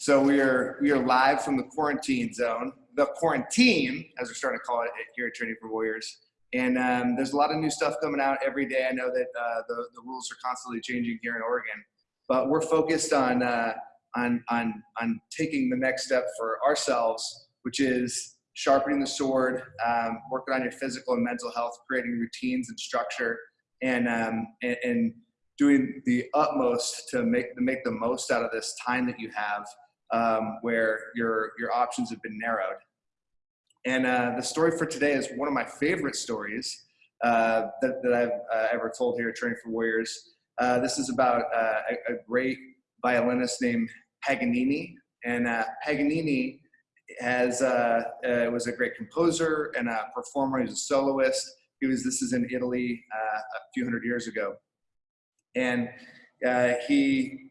So we are we are live from the quarantine zone, the quarantine, as we're starting to call it here at Training for Warriors. And um, there's a lot of new stuff coming out every day. I know that uh, the the rules are constantly changing here in Oregon, but we're focused on uh, on on on taking the next step for ourselves, which is sharpening the sword, um, working on your physical and mental health, creating routines and structure, and um, and, and doing the utmost to make to make the most out of this time that you have um, where your, your options have been narrowed. And uh, the story for today is one of my favorite stories uh, that, that I've uh, ever told here at Training for Warriors. Uh, this is about uh, a, a, great violinist named Paganini. And Paganini has, was a great composer and a performer. He's a soloist. He was, this is in Italy a few hundred years ago. And he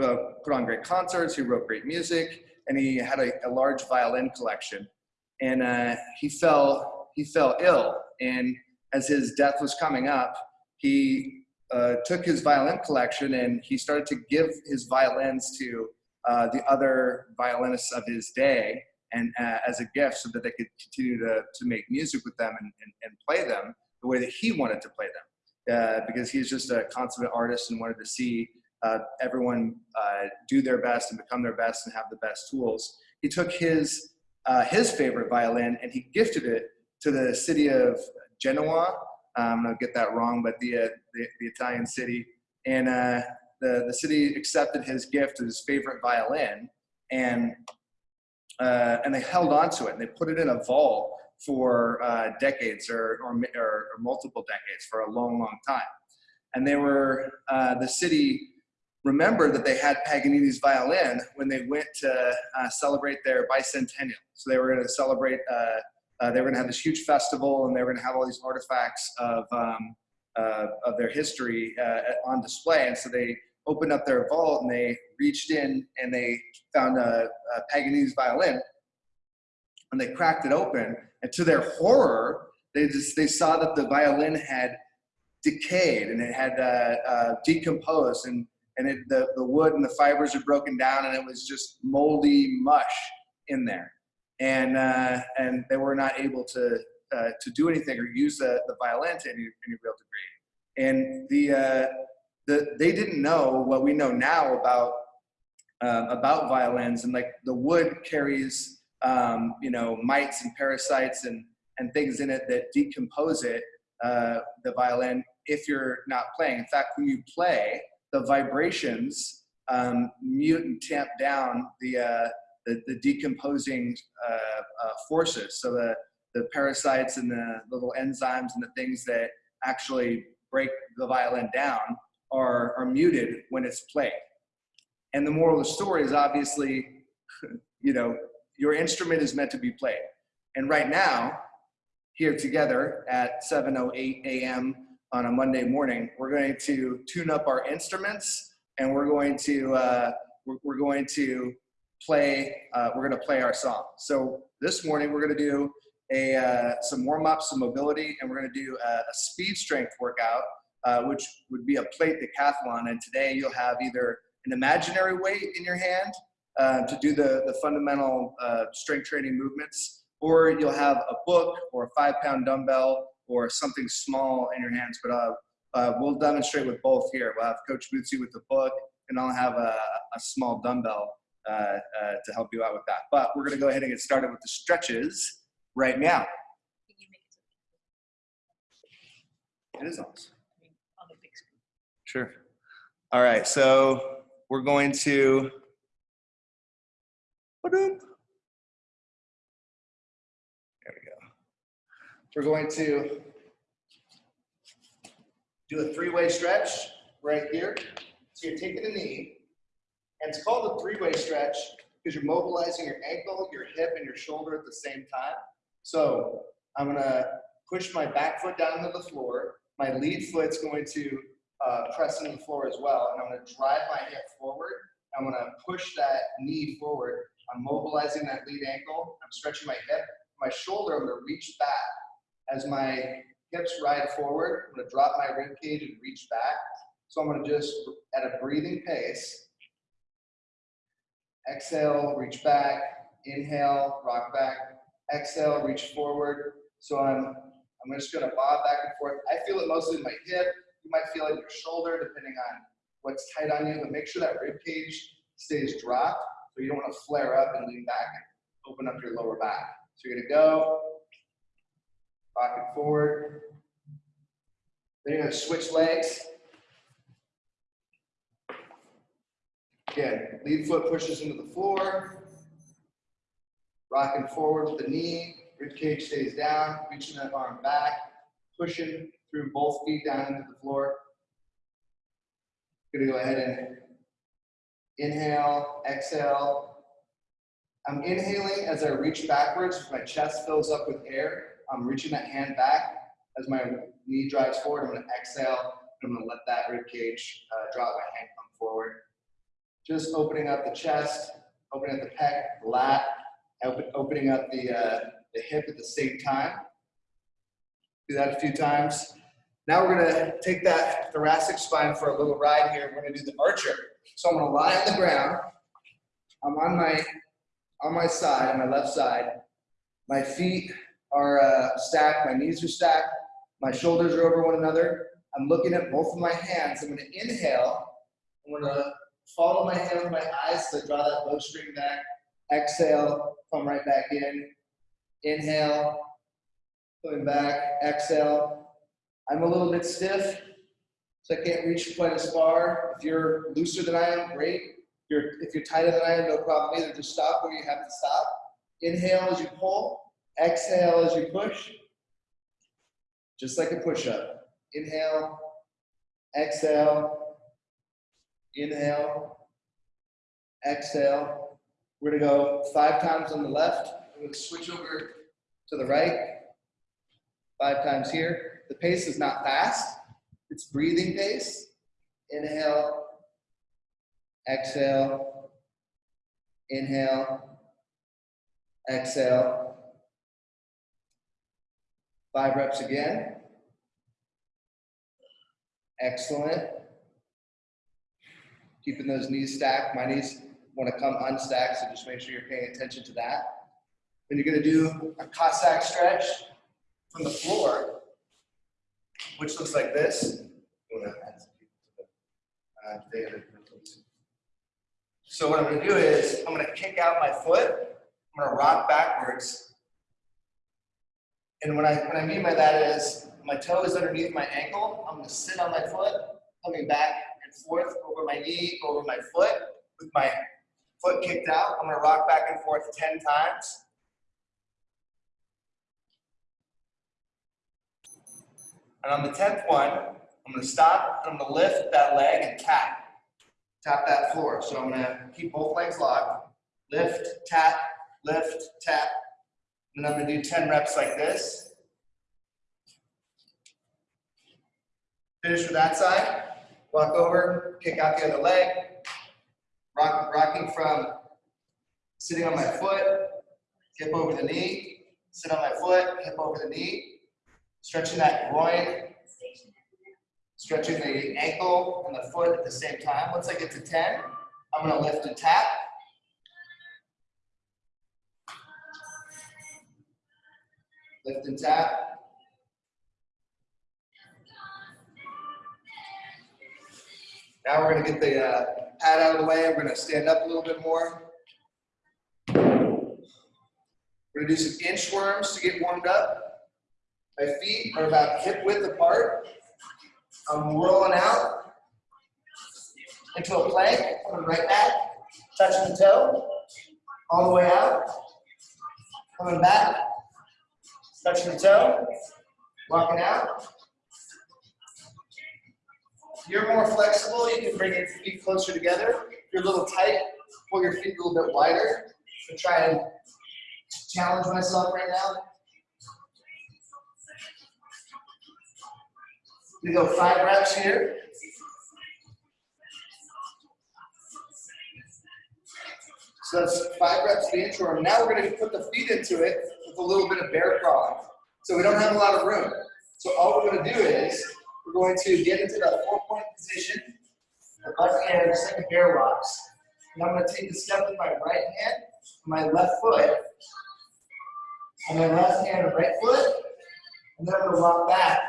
uh, put on great concerts, he wrote great music, and he had a, a large violin collection. And uh, he fell he fell ill, and as his death was coming up, he uh, took his violin collection and he started to give his violins to uh, the other violinists of his day and uh, as a gift so that they could continue to, to make music with them and, and, and play them the way that he wanted to play them uh, because he's just a consummate artist and wanted to see uh, everyone uh, do their best and become their best and have the best tools. He took his, uh, his favorite violin and he gifted it to the city of Genoa. I'm gonna get that wrong, but the, uh, the, the, Italian city. And uh, the, the city accepted his gift of his favorite violin and, uh, and they held on to it and they put it in a vault for decades or, or, or, multiple decades for a long, long time. And they were, the city remember that they had Paganini's violin when they went to uh, celebrate their bicentennial. So they were going to celebrate, uh, uh, they were going to have this huge festival and they were going to have all these artifacts of, um, uh, of their history uh, on display. And so they opened up their vault and they reached in and they found a, a Paganini's violin and they cracked it open. And to their horror, they just, they saw that the violin had decayed and it had uh, decomposed and and it, the, the wood and the fibers are broken down and it was just moldy mush in there. And, uh, and they were not able to, uh, to do anything or use the, the violin to any, any real degree. And the, uh, the, they didn't know what we know now about, um, about violins and like the wood carries, um, you know, mites and parasites and, and things in it that decompose it, uh, the violin, if you're not playing. In fact, when you play, the vibrations um, mute and tamp down the, uh, the, the, decomposing uh, uh, forces. So the, the parasites and the little enzymes and the things that actually break the violin down are, are muted when it's played. And the moral of the story is obviously, you know, your instrument is meant to be played. And right now, here together at 7.08 a.m on a Monday morning, we're going to tune up our instruments and we're going to, uh, we're, going to play, uh, we're going to play our song. So this morning we're going to do a, uh, some warm up, some mobility, and we're going to do a, a speed strength workout, uh, which would be a plate decathlon. And today you'll have either an imaginary weight in your hand uh, to do the, the fundamental uh, strength training movements, or you'll have a book or a five pound dumbbell or something small in your hands. But uh, uh, we'll demonstrate with both here. We'll have Coach Bootsy with the book, and I'll have a, a small dumbbell uh, uh, to help you out with that. But we're going to go ahead and get started with the stretches right now. It is awesome. Sure. All right, so we're going to. We're going to do a three-way stretch right here. So you're taking a knee, and it's called a three-way stretch because you're mobilizing your ankle, your hip, and your shoulder at the same time. So I'm gonna push my back foot down to the floor. My lead foot's going to uh, press into the floor as well, and I'm gonna drive my hip forward. I'm gonna push that knee forward. I'm mobilizing that lead ankle. I'm stretching my hip. My shoulder, I'm gonna reach back as my hips ride forward, I'm gonna drop my rib cage and reach back. So I'm gonna just, at a breathing pace, Exhale, reach back. Inhale, rock back. Exhale, reach forward. So I'm, I'm just gonna bob back and forth. I feel it mostly in my hip. You might feel it in your shoulder, depending on what's tight on you, but make sure that rib cage stays dropped. So you don't wanna flare up and lean back and open up your lower back. So you're gonna go, rock it forward. Then you're gonna switch legs. Again, lead foot pushes into the floor. Rocking forward with the knee, rib cage stays down, reaching that arm back, pushing through both feet down into the floor. Gonna go ahead and inhale, exhale. I'm inhaling as I reach backwards, my chest fills up with air. I'm reaching that hand back as my knee drives forward. I'm gonna exhale, I'm gonna let that rib cage uh, drop, my hand come forward. Just opening up the chest, opening up the pec, lat, open, opening up the, uh, the hip at the same time. Do that a few times. Now we're gonna take that thoracic spine for a little ride here. We're gonna do the archer. So I'm gonna lie on the ground. I'm on my, on my side, on my left side. My feet are uh, stacked, my knees are stacked, my shoulders are over one another. I'm looking at both of my hands. I'm gonna inhale. I'm gonna follow my hand with my eyes so I draw that bowstring back. Exhale, come right back in. Inhale, coming back, exhale. I'm a little bit stiff, so I can't reach quite as far. If you're looser than I am, great. If you're, if you're tighter than I am, no problem either. Just stop where you have to stop. Inhale as you pull, exhale as you push. Just like a push-up. Inhale, exhale, inhale, exhale. We're gonna go five times on the left. I'm gonna switch over to the right. Five times here. The pace is not fast. It's breathing pace. Inhale, exhale, inhale, exhale. Five reps again. Excellent. Keeping those knees stacked. My knees want to come unstacked, so just make sure you're paying attention to that. Then you're going to do a Cossack stretch from the floor, which looks like this. Oh, uh, so what I'm going to do is I'm going to kick out my foot. I'm going to rock backwards and what I, what I mean by that is my toe is underneath my ankle. I'm gonna sit on my foot, coming back and forth over my knee, over my foot, with my foot kicked out. I'm gonna rock back and forth 10 times. And on the 10th one, I'm gonna stop, I'm gonna lift that leg and tap. Tap that floor. So I'm gonna keep both legs locked. Lift, tap, lift, tap, and I'm gonna do 10 reps like this. Finish with that side. Walk over, kick out the other leg. Rock, rocking from sitting on my foot, hip over the knee, sit on my foot, hip over the knee. Stretching that groin, stretching the ankle and the foot at the same time. Once I get to 10, I'm gonna lift and tap. Lift and tap. Now we're gonna get the uh, pad out of the way. We're gonna stand up a little bit more. We're gonna do some inchworms to get warmed up. My feet are about hip width apart. I'm rolling out into a plank, coming right back, touching the toe, all the way out, coming back, Touching the toe, walking out. If you're more flexible, you can bring your feet closer together. If you're a little tight, pull your feet a little bit wider. I'm try and challenge myself right now. We go five reps here. So that's five reps of the inchworm. Now we're going to put the feet into it a little bit of bear crawling. So we don't have a lot of room. So all we're going to do is we're going to get into that four-point position. The left hand, just bear rocks. And I'm gonna take the step with my right hand, my left foot, and my left hand and right foot, and then I'm gonna walk back.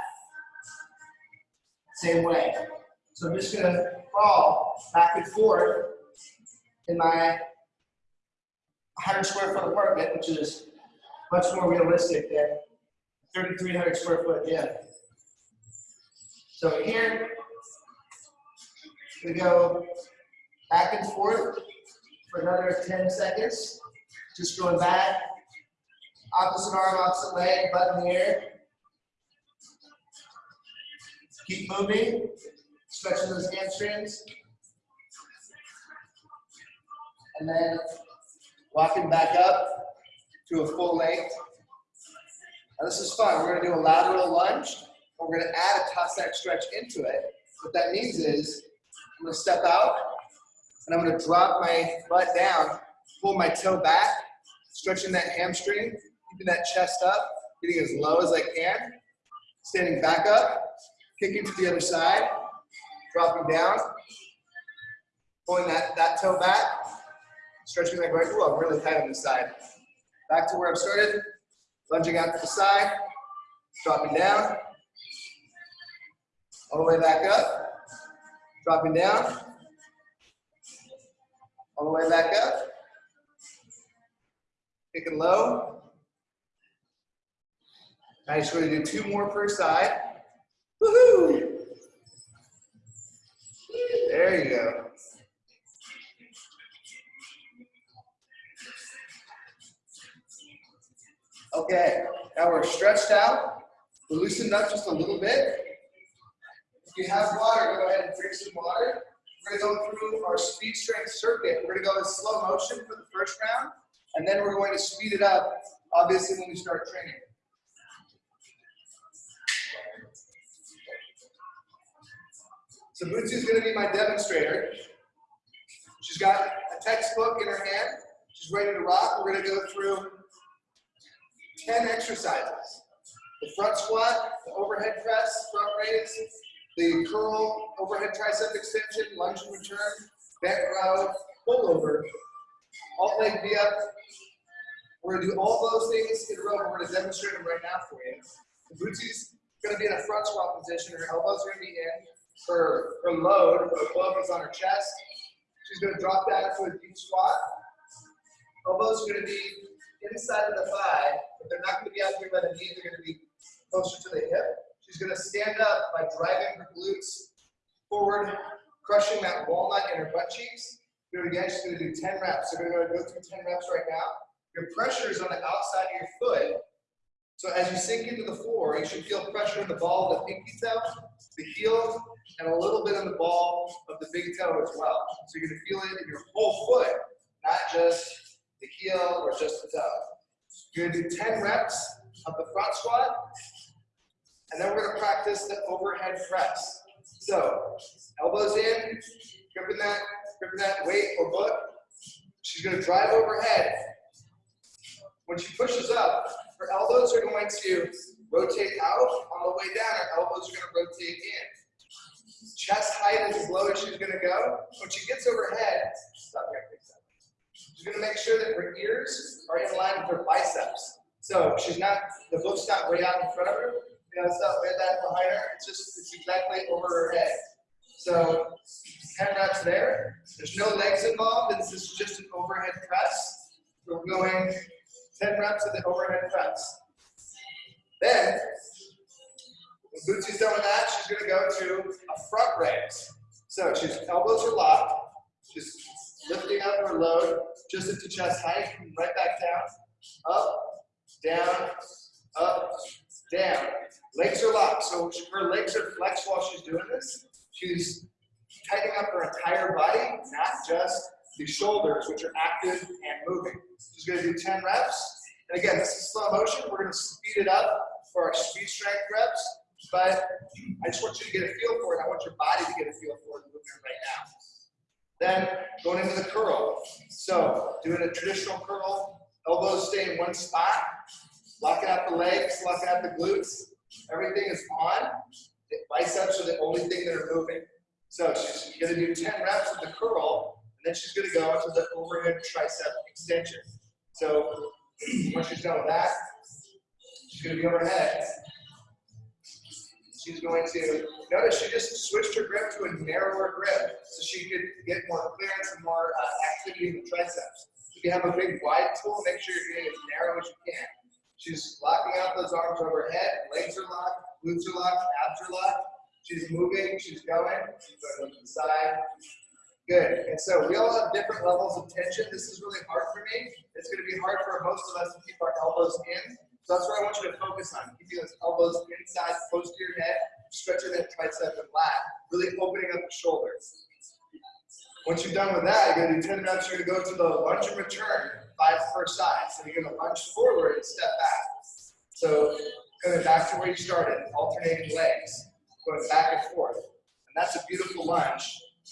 Same way. So I'm just gonna crawl back and forth in my 100 square foot apartment, which is much more realistic than 3,300 square foot gym. So here, we go back and forth for another 10 seconds. Just going back, opposite arm, opposite leg, butt in the air. Keep moving, stretching those hamstrings. And then walking back up to a full length. Now this is fun. We're gonna do a lateral lunge. We're gonna add a Cossack stretch into it. What that means is I'm gonna step out and I'm gonna drop my butt down, pull my toe back, stretching that hamstring, keeping that chest up, getting as low as I can, standing back up, kicking to the other side, dropping down, pulling that, that toe back, stretching that right, ooh, I'm really tight on this side. Back to where I started, lunging out to the side, dropping down, all the way back up, dropping down, all the way back up, kicking low. Just going to do two more per side. Woohoo! There you go. Okay, now we're stretched out. We're loosened up just a little bit. If you have water, go ahead and drink some water. We're gonna go through our speed strength circuit. We're gonna go in slow motion for the first round, and then we're going to speed it up, obviously, when we start training. So Bootsy is gonna be my demonstrator. She's got a textbook in her hand. She's ready to rock. We're gonna go through 10 exercises. The front squat, the overhead press, front raise, the curl, overhead tricep extension, lunge and return, bent row, pull over, alt leg V up. We're gonna do all those things in a row. We're gonna demonstrate them right now for you. The Bootsy's gonna be in a front squat position. Her elbows are gonna be in. Her, her load, her glove is on her chest. She's gonna drop down to a deep squat. Elbows are gonna be inside of the thigh, they're not going to be out here by the knee, they're going to be closer to the hip. She's going to stand up by driving her glutes forward, crushing that walnut in her butt cheeks. Do again, she's going to do 10 reps. So we're going to go through 10 reps right now. Your pressure is on the outside of your foot. So as you sink into the floor, you should feel pressure in the ball of the pinky toe, the heel, and a little bit in the ball of the big toe as well. So you're going to feel it in your whole foot, not just the heel or just the toe. You're gonna do 10 reps of the front squat, and then we're gonna practice the overhead press. So, elbows in, gripping that, gripping that weight or book. She's gonna drive overhead. When she pushes up, her elbows are going to rotate out. On the way down, her elbows are gonna rotate in. Chest height is as low as she's gonna go. When she gets overhead, stop here, She's gonna make sure that her ears are in line with her biceps. So she's not, the book's not way out in front of her. You know, it's not way that behind her. It's just, it's exactly over her head. So 10 reps there. There's no legs involved. This is just an overhead press. We're going 10 reps of the overhead press. Then, when Bootsy's done with that, she's gonna go to a front raise. So she's elbows are locked. She's lifting up her load just into chest height, right back down, up, down, up, down. Legs are locked, so her legs are flexed while she's doing this. She's tightening up her entire body, not just the shoulders, which are active and moving. She's gonna do 10 reps. And again, this is slow motion. We're gonna speed it up for our speed strength reps, but I just want you to get a feel for it. I want your body to get a feel for the movement right now. Then going into the curl. So doing a traditional curl, elbows stay in one spot, locking out the legs, locking out the glutes. Everything is on. The biceps are the only thing that are moving. So she's gonna do 10 reps of the curl, and Then she's gonna go into the overhead tricep extension. So once she's done with that, she's gonna be overhead. She's going to, notice she just switched her grip to a narrower grip so she could get more clearance and more uh, activity in the triceps. If you have a big wide tool, make sure you're getting as narrow as you can. She's locking out those arms overhead, legs are locked, glutes are locked, abs are locked. She's moving, she's going, she's going to the side. Good, and so we all have different levels of tension. This is really hard for me. It's gonna be hard for most of us to keep our elbows in. So that's what I want you to focus on. Keeping those elbows inside, close to your head, stretching that tricep and lat, really opening up the shoulders. Once you're done with that, you're gonna do 10 reps, you're gonna go to the lunge and return, five per side. So you're gonna lunge forward and step back. So going back to where you started, alternating legs, going back and forth. And that's a beautiful lunge.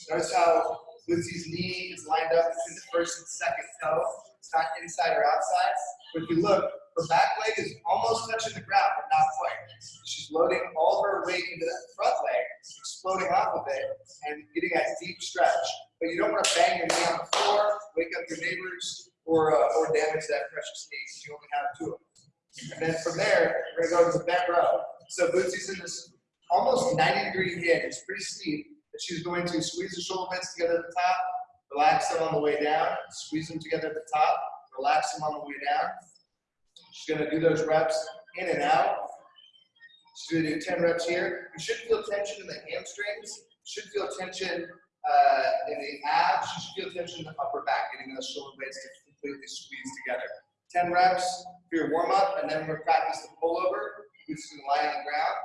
Notice how Lucy's knee is lined up between the first and second toe. It's not inside or outside. But if you look, her back leg is almost touching the ground, but not quite. She's loading all her weight into that front leg, exploding off of it, and getting that deep stretch. But you don't want to bang your knee on the floor, wake up your neighbors, or, uh, or damage that precious knee. You only have two of them. And then from there, we're gonna go to the bent row. So Bootsy's in this almost 90 degree hinge. It's pretty steep. But she's going to squeeze the shoulder blades together at the top, relax them on the way down, squeeze them together at the top, relax them on the way down. She's gonna do those reps in and out. She's gonna do 10 reps here. You should feel tension in the hamstrings. You should feel tension uh, in the abs. You should feel tension in the upper back, getting those shoulder blades to completely squeeze together. 10 reps for your warm up, and then we're gonna practice the pullover. You're just gonna lie on the ground.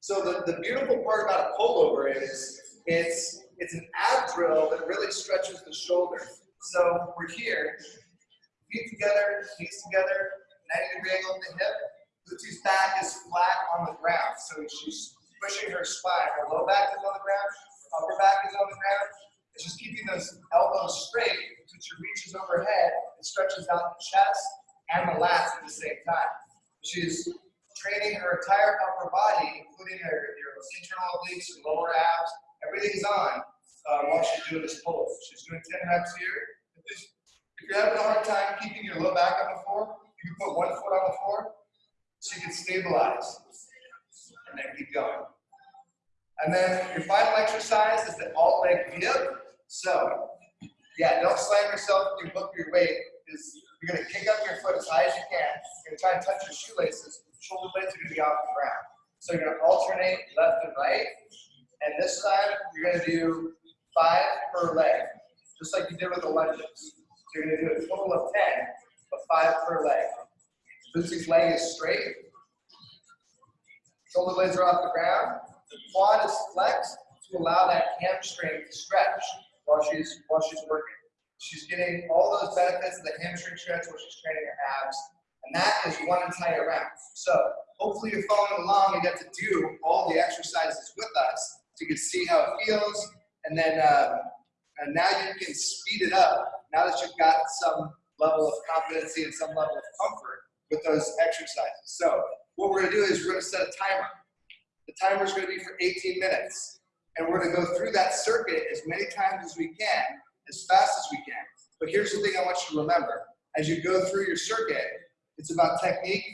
So the, the beautiful part about a pullover is it's it's an ab drill that really stretches the shoulder. So we're here, feet together, knees together, 90 degree angle at the hip. Lucy's back is flat on the ground. So she's pushing her spine. Her low back is on the ground, her upper back is on the ground. It's just keeping those elbows straight so she reaches overhead and stretches out the chest and the lats at the same time. She's training her entire upper body, including her your internal obliques, her lower abs, everything's on uh, while she's doing this pull. She's doing 10 reps here. If you're having a hard time keeping your low back on the floor, you can put one foot on the floor so you can stabilize and then keep going. And then your final exercise is the alt leg dip. So, yeah, don't slam yourself if you book your weight. Is you're gonna kick up your foot as high as you can. You're gonna try and touch your shoelaces. Shoulder blades are gonna be off the ground. So you're gonna alternate left and right. And this time you're gonna do five per leg, just like you did with the lunges. So you're gonna do a total of 10, but five per leg. Lucy's leg is straight. Shoulder blades are off the ground. The quad is flexed to allow that hamstring to stretch while she's while she's working. She's getting all those benefits of the hamstring stretch while she's training her abs, and that is one entire round. So hopefully you're following along and get to do all the exercises with us so you can see how it feels, and then um, and now you can speed it up now that you've got some level of competency and some level of comfort with those exercises. So what we're gonna do is we're gonna set a timer. The timer is gonna be for 18 minutes. And we're gonna go through that circuit as many times as we can, as fast as we can. But here's the thing I want you to remember. As you go through your circuit, it's about technique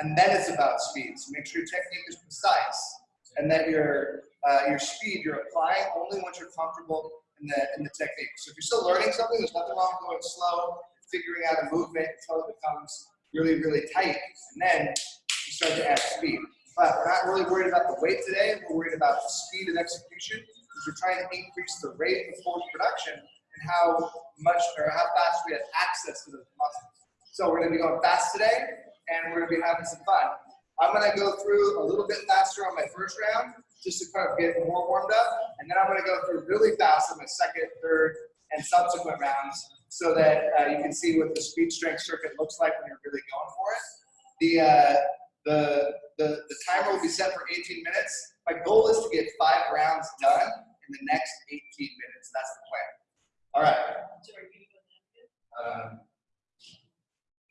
and then it's about speed. So make sure your technique is precise and that your, uh, your speed you're applying only once you're comfortable in the, the technique. So if you're still learning something, there's nothing wrong with going slow, figuring out a movement until it becomes really, really tight. And then you start to add speed. But we're not really worried about the weight today. We're worried about the speed of execution because we're trying to increase the rate of force production and how much or how fast we have access to those muscles. So we're going to be going fast today and we're going to be having some fun. I'm going to go through a little bit faster on my first round just to kind of get more warmed up. And then I'm going to go through really fast in my second, third, and subsequent rounds so that uh, you can see what the speed strength circuit looks like when you're really going for it. The, uh, the, the, the timer will be set for 18 minutes. My goal is to get five rounds done in the next 18 minutes. That's the plan. All right. Um,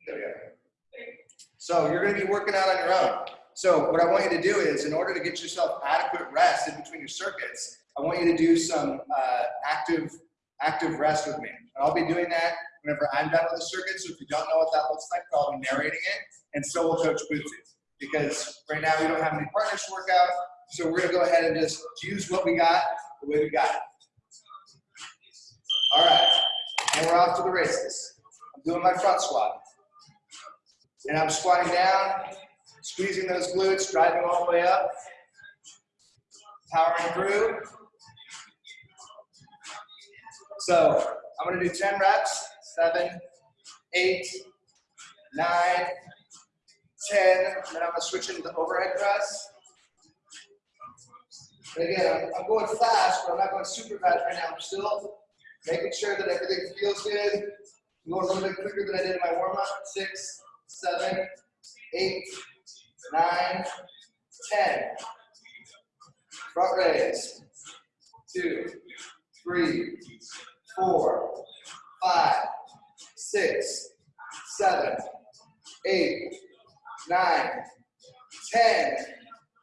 there we go. So you're going to be working out on your own. So what I want you to do is, in order to get yourself adequate rest in between your circuits, I want you to do some uh, active active rest with me. And I'll be doing that whenever I'm done with the circuit. So if you don't know what that looks like, I'll be narrating it, and so will Coach Bootsy. Because right now we don't have any partners to work out, so we're gonna go ahead and just use what we got the way we got it. All right, and we're off to the races. I'm doing my front squat. And I'm squatting down, squeezing those glutes, driving all the way up, powering through. So I'm gonna do 10 reps, seven, eight, nine, 10, and then I'm gonna switch into the overhead press. And again, I'm, I'm going fast, but I'm not going super fast right now. I'm still making sure that everything feels good. I'm going a little bit quicker than I did in my warm-up. Six, seven, eight, nine, ten. Front raise. Two, three, four, five, six, seven, eight, nine, ten.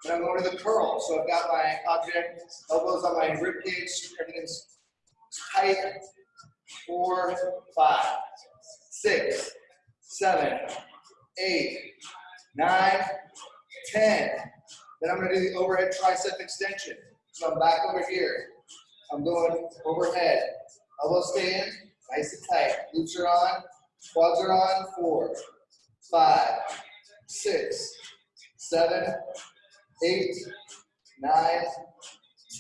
And I'm going to the curl. So I've got my object, elbows on my rib cage, everything's tight. Four, five, six, seven, eight, nine, ten. Then I'm to do the overhead tricep extension. So I'm back over here. I'm going overhead. Elbows stay in, nice and tight. Glutes are on, quads are on. Four, five, six, seven, eight, nine,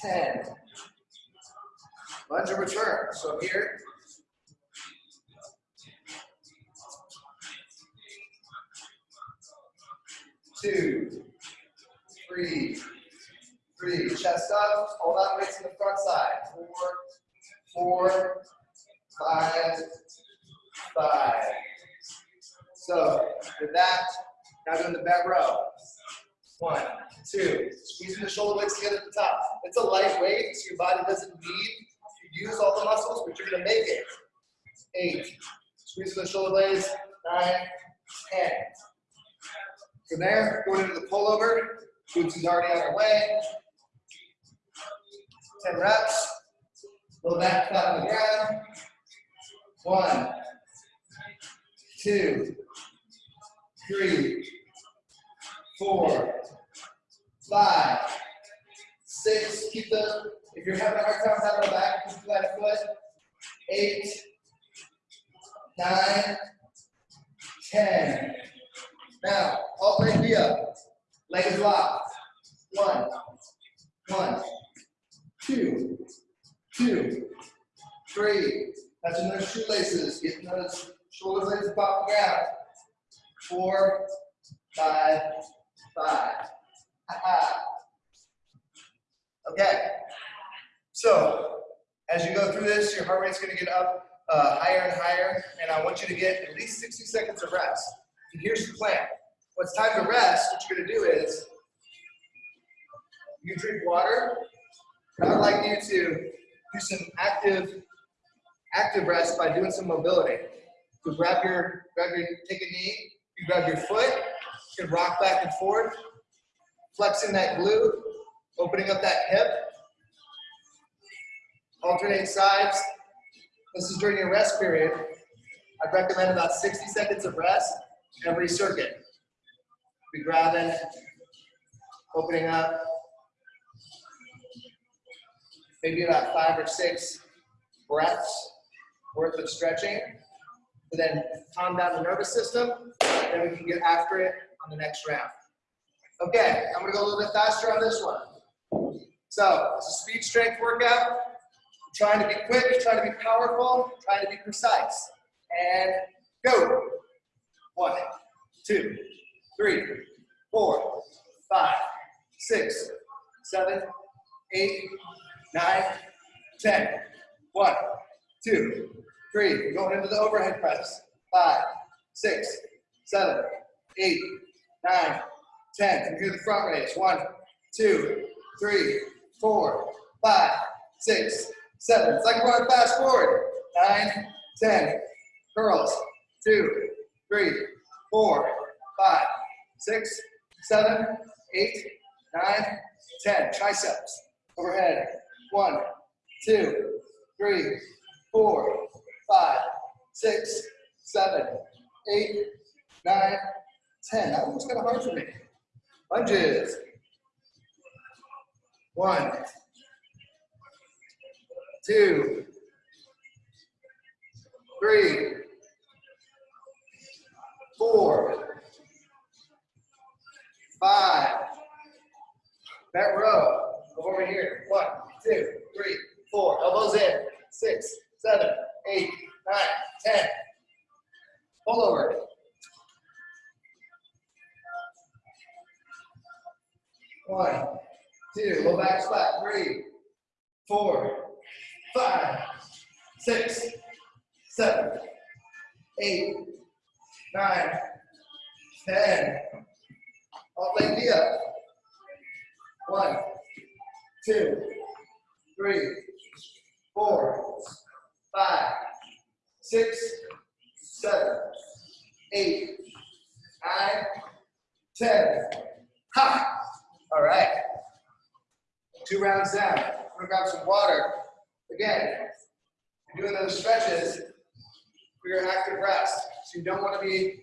ten. Lunge and return. So here, two, three, three. Chest up, hold on, weights in the front side. Four, four, five, five. So with that, now doing the bent row. One, two. Squeezing the shoulder blades together at the top. It's a light weight, so your body doesn't need to use all the muscles, but you're gonna make it. Eight. Squeezing the shoulder blades. Nine, ten. From there, going into the pullover. Boots already on our way. 10 reps. Low back flat on the ground. One, two, three, four, five, six. Keep the, if you're having a hard time having a back, keep flat foot. Eight, nine, ten. Now, all three feet up. Legs locked. One, one, two, two, three. Touching those shoelaces, getting those shoulder blades the ground. Four, five, five. Ha-ha. Okay. So, as you go through this, your heart rate's going to get up uh, higher and higher, and I want you to get at least 60 seconds of rest. And here's the plan. When it's time to rest, what you're going to do is you drink water. I'd like you to do some active active rest by doing some mobility. So grab your grab your take a knee. You grab your foot. You can rock back and forth, flexing that glute, opening up that hip. Alternate sides. This is during your rest period. I'd recommend about 60 seconds of rest every circuit. Be grabbing, opening up, maybe about five or six breaths worth of stretching to then calm down the nervous system. Then we can get after it on the next round. Okay, I'm gonna go a little bit faster on this one. So it's a speed strength workout. I'm trying to be quick, trying to be powerful, trying to be precise. And go. One, two, three, four, five, six, seven, eight, nine, ten. One, two, three. Going into the overhead press. Five, six, seven, eight, nine, ten. Come through the front raise. One, two, three, four, five, six, seven. Like we're fast forward. Nine, ten. Curls. Two, three, four, five, six, seven, eight, nine, ten. Triceps. Overhead. One, two, three, four, five, six, seven, eight, nine, ten. That one was kind of hard for me. Lunges. One, two, three, four, five. That row. Go over here. One, two, three, four. Elbows in. Six, seven, eight, nine, ten. Pull over. One, two, low back squat. Three, four, five, six, seven, eight, nine, ten. Alt leg knee up. One, two, three, four, five, six, seven, eight, nine, ten. Ha! All right. Two rounds down. We're gonna grab some water. Again, you're doing those stretches for your active rest. So you don't want to be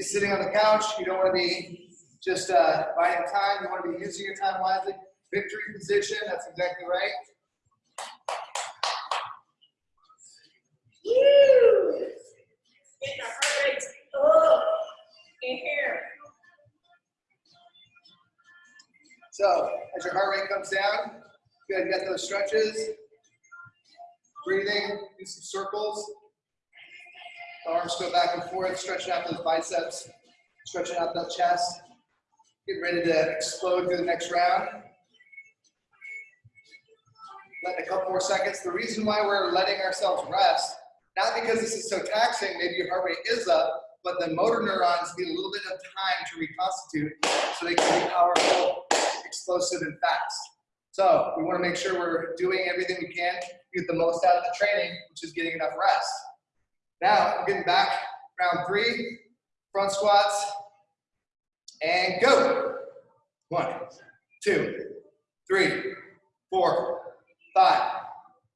sitting on the couch. You don't want to be just uh, buying time. You want to be using your time wisely. Victory position. That's exactly right. Woo! Get the heart rate up in here. So as your heart rate comes down, good. Get those stretches. Breathing. Do some circles. The arms go back and forth, stretching out those biceps, stretching out that chest. Get ready to explode through the next round. Letting a couple more seconds. The reason why we're letting ourselves rest, not because this is so taxing, maybe your heart rate is up, but the motor neurons need a little bit of time to reconstitute so they can be powerful, explosive, and fast. So we want to make sure we're doing everything we can to get the most out of the training, which is getting enough rest. Now, we're getting back, round three, front squats, and go. One, two, three, four, five,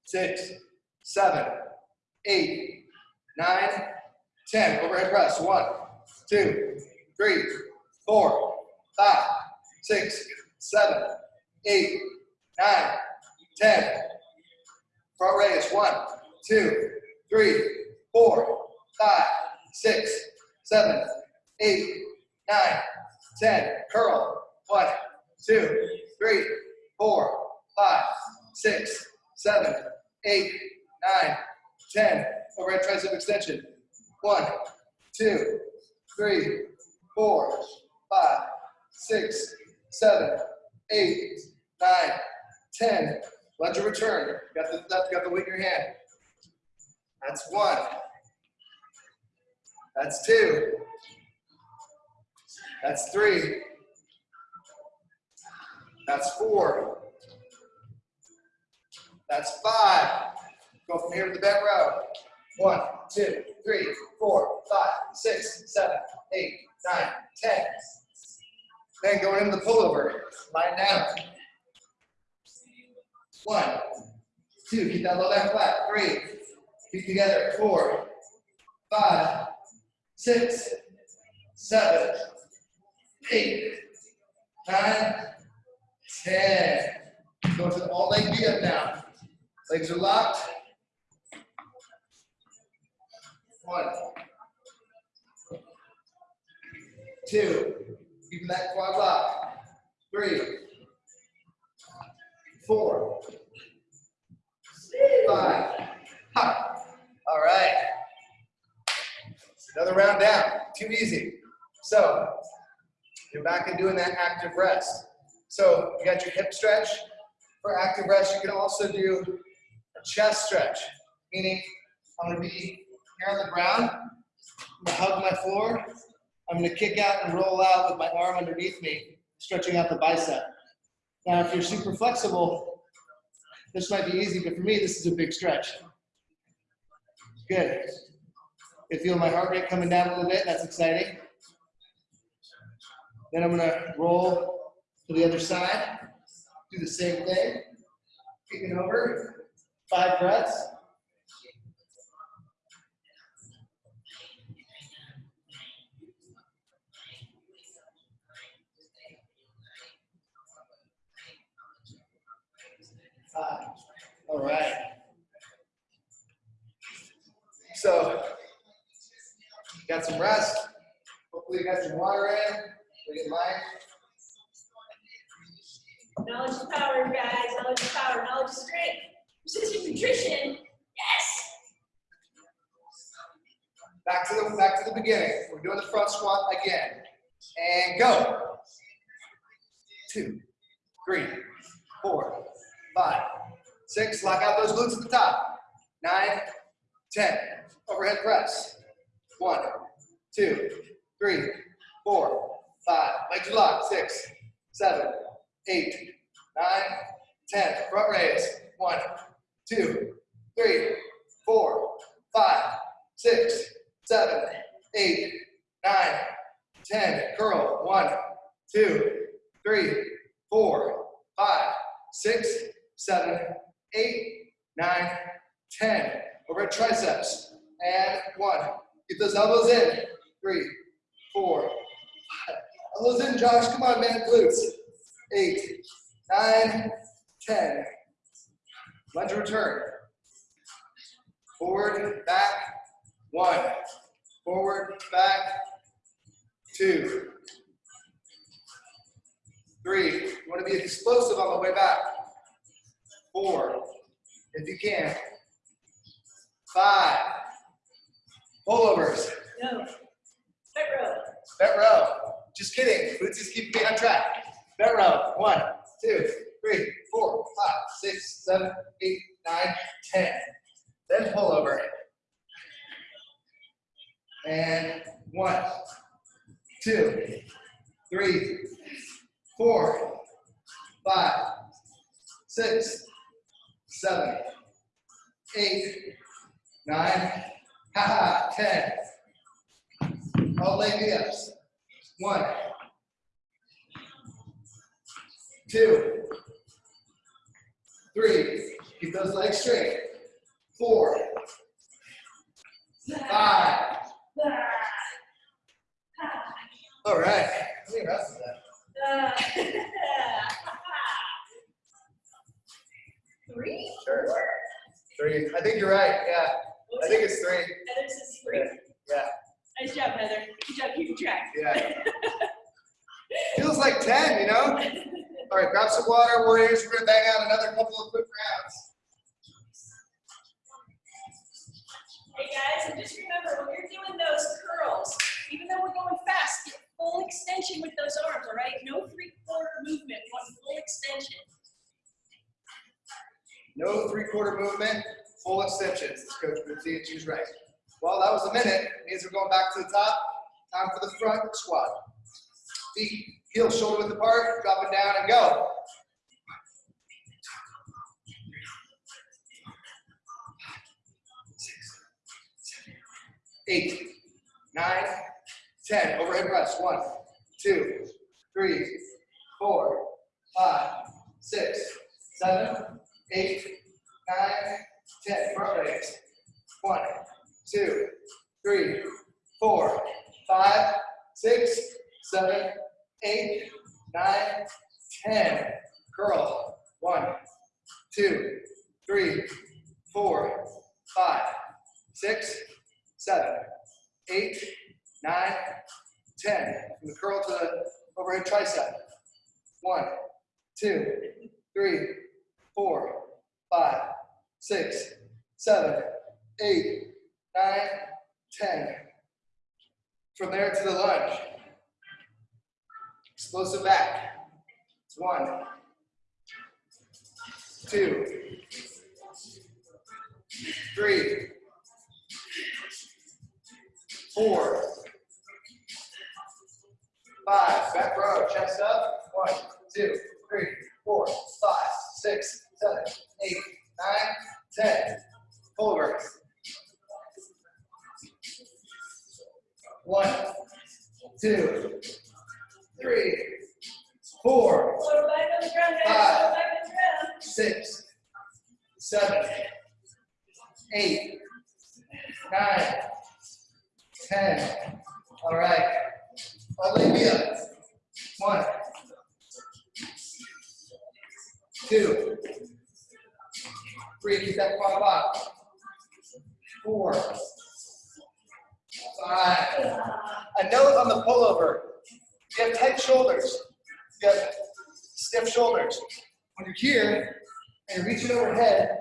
six, seven, eight, nine, ten. Overhead press. One, two, three, four, five, six, seven, eight, nine, ten. Front raise. One, two, three, four, five, six, seven, eight, nine, ten. Curl. One, two, three, four, five, six, seven, eight, nine, ten. Overhead tricep extension. One, two, three, four, five, six, seven, eight, nine, ten. Let your return. Got the got the weight in your hand. That's one. That's two. That's three. That's four. That's five. Go from here to the bent row. One, two, three, four, five, six, seven, eight, nine, ten. Then going into the pullover. Lying down. One, two, keep that low back flat. Three, feet together. Four, five, six, seven, eight, nine, ten. Go to the all leg V up now. Legs are locked. One, two, keeping that quad lock. Three, four, five. Ha. All right. Another round down. Too easy. So you're back and doing that active rest. So you got your hip stretch. For active rest, you can also do a chest stretch, meaning I'm gonna be here on the ground. I'm gonna hug my floor. I'm gonna kick out and roll out with my arm underneath me, stretching out the bicep. Now, if you're super flexible, this might be easy, but for me, this is a big stretch. Good. You feel my heart rate coming down a little bit. That's exciting. Then I'm going to roll to the other side. Do the same thing. Kicking over. Five breaths. Five. All right. So, got some rest. Hopefully, you got some water in. We get light. Knowledge is power, guys. Knowledge is power. Knowledge is strength. Precision nutrition. Yes. Back to the back to the beginning. We're doing the front squat again. And go. Two, three, four, five, six. Lock out those glutes at the top. Nine, ten. Overhead press. One, two, three, four, five. Legs locked. Six, seven, eight, nine, ten. Front raise. One, two, three, four, five, six, seven, eight, nine, ten. Curl. One, two, three, four, five, six, seven, eight, nine, ten. Overhead triceps. And one. Get those elbows in. Three, four, five. Elbows in, Josh. Come on, man. Glutes. Eight, nine, ten. Lunge return. Forward, back. One. Forward, back. Two. Three. You want to be explosive on the way back. Four. If you can. Five. Pullovers. No. Foot row. Bent row. Just kidding. Boots is keeping me on track. Bent row. One, two, three, four, five, six, seven, eight, nine, ten. Then pull over. And one, two, three, four, five, six, seven, eight, nine, haha, ten. All leg ups. One, two, three. Keep those legs straight. Four, five. All right. How many reps is that? Three? Sure. Three. I think you're right. Yeah. I think it's three. Heather says three. Yeah. Nice job, Heather. Good job keeping track. Yeah. Feels like 10, you know? All right, grab some water, warriors. We're going to bang out another couple of quick rounds. Hey guys, and just remember when you're doing those curls, even though we're going fast, get full extension with those arms, all right? No three-quarter movement, one full extension. No three-quarter movement, full extensions. This coach Bootsy, choose right. Well, that was a minute. Means we're going back to the top. Time for the front squat. Feet, heels shoulder width apart, drop it down and go. Eight, nine, ten. Overhead press. One, two, three, four, five, six, seven, eight, nine, ten. Front raise. One, two, three, four, five, six, seven, eight, nine, ten. Curl. One, two, three, four, five, six, seven, eight, nine, ten. From the curl to the overhead tricep. One, two, three, four, five, six, seven, eight, nine, ten. From there to the lunge. Explosive back. It's one, two, three, four, five. Back row, chest up. One, two, three, four, five, six, seven, eight, nine, ten. Over. One, two, three, four. Five. Six, seven, eight, nine, ten. All right. Olivia. One, two, Three, keep that quad locked. Four. Five. A note on the pullover. You have tight shoulders. You have stiff shoulders. When you're here and you're reaching overhead,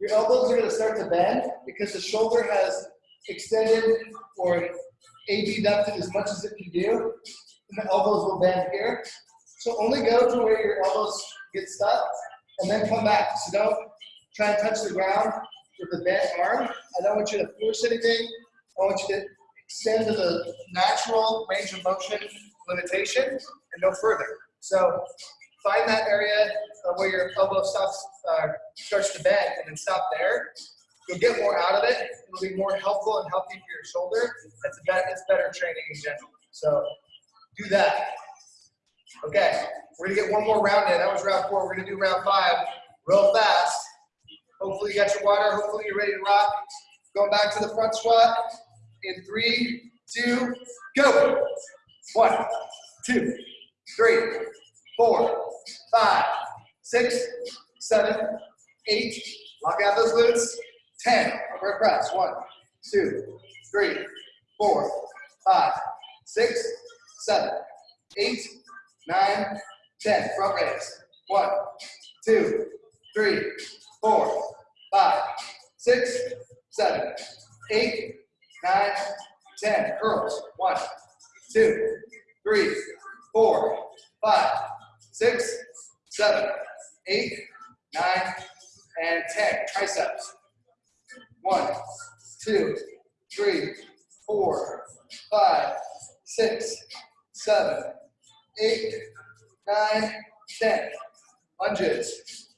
your elbows are going to start to bend because the shoulder has extended or abducted as much as it can do. And the elbows will bend here. So only go to where your elbows get stuck and then come back. So don't try and touch the ground with the bent arm. I don't want you to force anything. I want you to extend to the natural range of motion limitation and no further. So find that area where your elbow stops, uh, starts to bend and then stop there. You'll get more out of it. It'll be more helpful and healthy for your shoulder. That's a better, it's better training in general. So do that. Okay, we're gonna get one more round in. That was round four. We're gonna do round five real fast. Hopefully you got your water. Hopefully you're ready to rock. Going back to the front squat in three, two, go. One, two, three, four, five, six, seven, eight. Lock out those glutes. Ten. Upper press. One, two, three, four, five, six, seven, eight, nine, ten. Front raise. One, two, three, four, five, six, seven, eight, nine, ten. Curls. One, two, three, four, five, six, seven, eight, nine, and ten. Triceps. One, two, three, four, five, six, seven, eight, nine, ten. Lunges.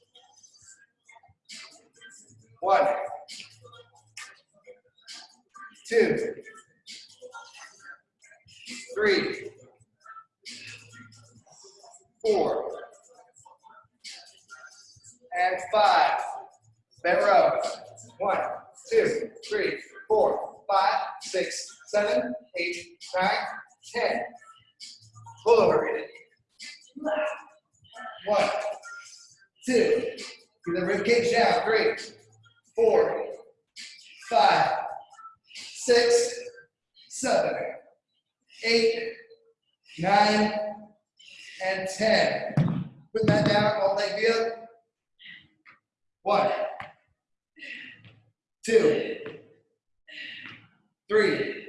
One, two, three, four, and five. Bent row. One, two, three, four, five, six, seven, eight, nine, ten. Pull over. it. One, two. Keep the rib cage down. Three, four, five, six, seven, eight, nine, and ten. Put that down, all leg be up. One, two, three,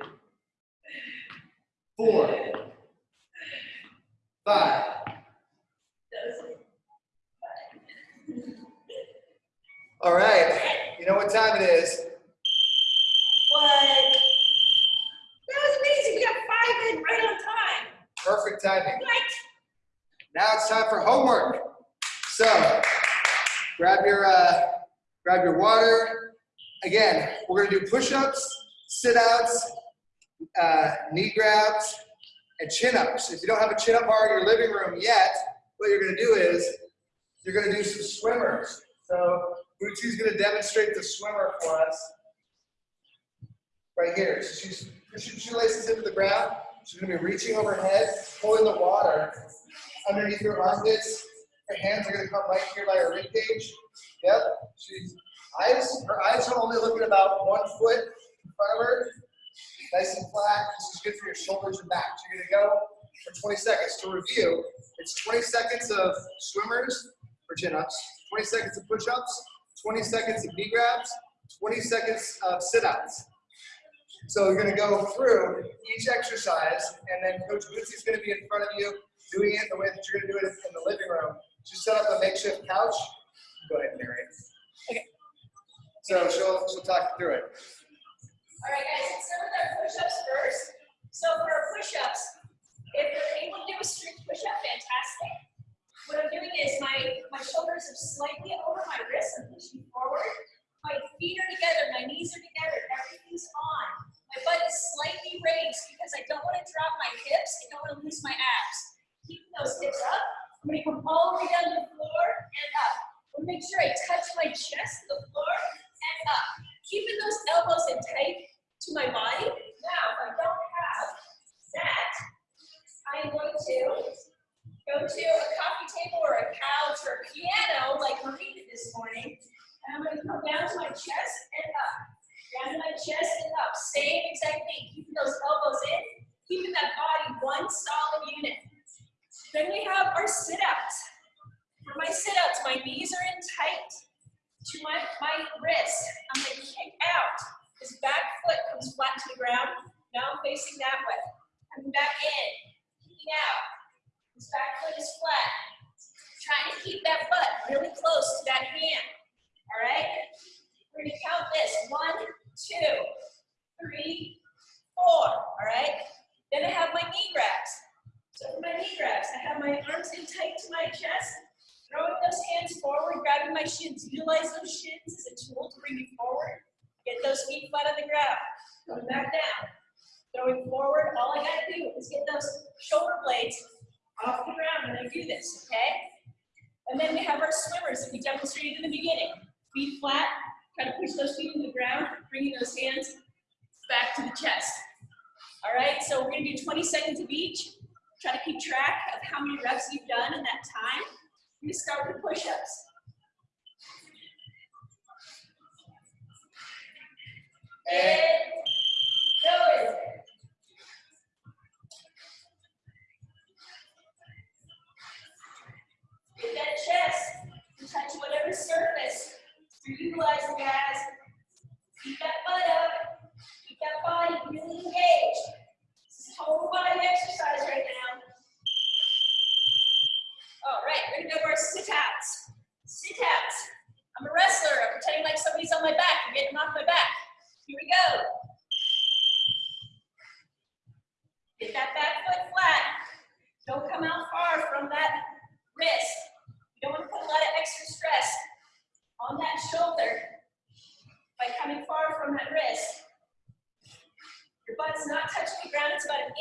four, five, All right, you know what time it is. What? That was amazing. We got five in right on time. Perfect timing. What? Now it's time for homework. So, grab your uh, grab your water. Again, we're gonna do push-ups, sit-outs, uh, knee grabs, and chin-ups. If you don't have a chin-up bar in your living room yet, what you're gonna do is you're gonna do some swimmers. So, Bootsie's gonna demonstrate the swimmer for us right here. So she's pushing shoelaces into the ground. She's gonna be reaching overhead, pulling the water underneath her armpits. Her hands are gonna come right here by her rib cage. Yep. She's eyes. Her eyes are only looking about one foot in front of her. Nice and flat. This is good for your shoulders and back. So you're gonna go for 20 seconds. To review, it's 20 seconds of swimmers or chin-ups, 20 seconds of push-ups, 20 seconds of knee grabs, 20 seconds of sit-outs. So you're gonna go through each exercise, and then Coach Bootsy's gonna be in front of you, doing it the way that you're gonna do it in the living room. Just set up a makeshift couch. Go ahead, Mary. Okay. So she'll she'll talk you through it. All right, guys, let's start with our push-ups first. So for our push-ups, if you're able to do a strict push-up, fantastic. What I'm doing is my, my shoulders are slightly over my wrists. I'm pushing forward. My feet are together, my knees are together, everything's on. My butt is slightly raised because I don't want to drop my hips. I don't want to lose my abs. Keeping those hips up. I'm going to come all the way down to the floor and up. I want to make sure I touch my chest to the floor and up. Keeping those elbows in tight to my body. Now, if I don't have that, I am going to go to a coffee table or a couch or a piano like Marie did this morning. And I'm going to come down to my chest and up. Down to my chest and up. Same exact thing. Keeping those elbows in, keeping that body one solid unit. Then we have our sit-outs. For my sit-outs, my knees are in tight to my, my wrists. I'm gonna kick out. This back foot comes flat to the ground. Now I'm facing that way.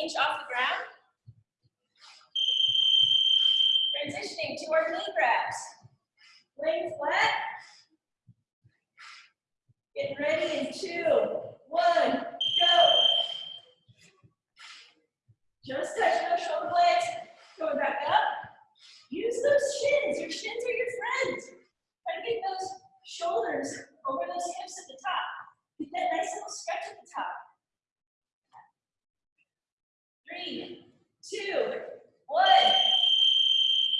Inch off the ground. Transitioning to our knee grabs. Laying flat. Getting ready in two, one, go. Just touching those shoulder blades, going back up. Use those shins. Your shins are your friends. Try to get those shoulders over those hips at the top. Get that nice little stretch at the top. Three, two, one.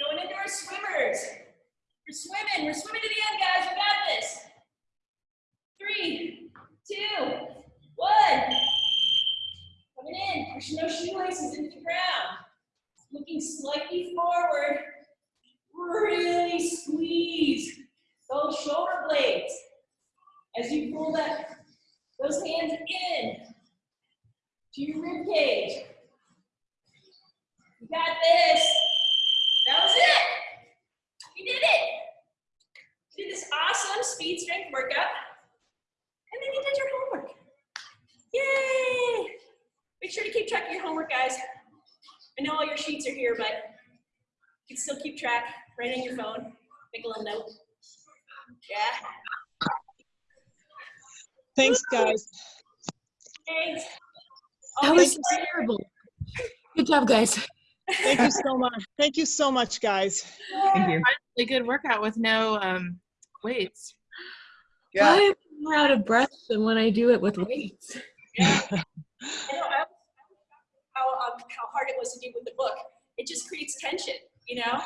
Going into our swimmers. We're swimming. We're swimming to the end, guys. We got this. Three, two, one. Coming in, pushing those shoelaces into the ground. Looking slightly forward. Really squeeze those shoulder blades as you pull that those hands in to your rib cage. You got this. That was it. You did it. You did this awesome speed strength workout. And then you did your homework. Yay! Make sure to keep track of your homework, guys. I know all your sheets are here, but you can still keep track. right on your phone. Make a little note. Yeah. Thanks, guys. Thanks. That was terrible. Good job, guys. Thank you so much. Thank you so much, guys. Thank you. Really good workout with no um, weights. Yeah. I am more out of breath than when I do it with weights. Yeah. I know. I, how, um, how hard it was to do with the book. It just creates tension, you know?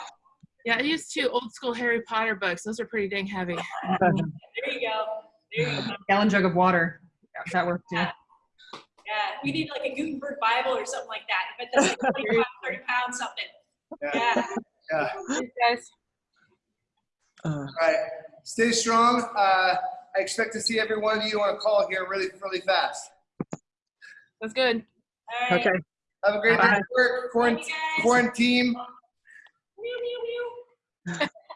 Yeah, I used two old school Harry Potter books. Those are pretty dang heavy. There you go. There you go. Gallon jug of water. That worked too. Yeah. Yeah, we need like a Gutenberg Bible or something like that. But bet that's like 25, 30 pounds something. Yeah. Yeah. Yeah. Thanks, guys. Uh, All right. Stay strong. Uh, I expect to see every one of you on a call here really, really fast. That's good. All right. Okay. Have a great day Bye. at work. Quarant- Quarantine. Meow, meow, meow.